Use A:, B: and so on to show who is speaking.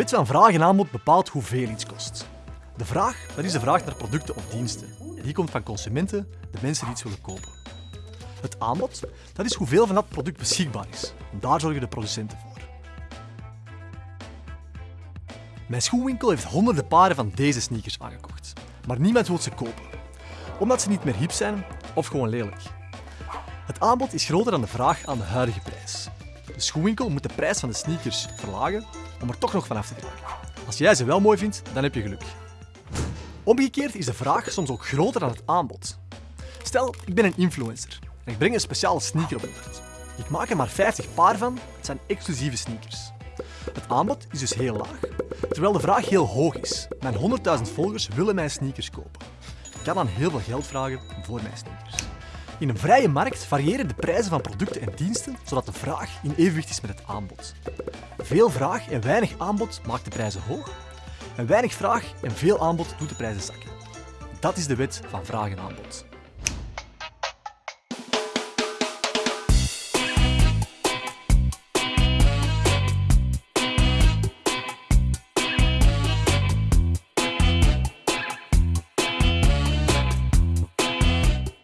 A: wet van vraag en aanbod bepaalt hoeveel iets kost. De vraag dat is de vraag naar producten of diensten. En die komt van consumenten, de mensen die iets willen kopen. Het aanbod dat is hoeveel van dat product beschikbaar is. Daar zorgen de producenten voor. Mijn schoenwinkel heeft honderden paren van deze sneakers aangekocht. Maar niemand wil ze kopen. Omdat ze niet meer hip zijn of gewoon lelijk. Het aanbod is groter dan de vraag aan de huidige prijs. De schoenwinkel moet de prijs van de sneakers verlagen om er toch nog vanaf te geraken. Als jij ze wel mooi vindt, dan heb je geluk. Omgekeerd is de vraag soms ook groter dan het aanbod. Stel, ik ben een influencer en ik breng een speciale sneaker op de markt. Ik maak er maar 50 paar van, het zijn exclusieve sneakers. Het aanbod is dus heel laag, terwijl de vraag heel hoog is. Mijn 100.000 volgers willen mijn sneakers kopen. Ik kan dan heel veel geld vragen voor mijn sneakers. In een vrije markt variëren de prijzen van producten en diensten zodat de vraag in evenwicht is met het aanbod. Veel vraag en weinig aanbod maakt de prijzen hoog en weinig vraag en veel aanbod doet de prijzen zakken. Dat is de wet van vraag en aanbod.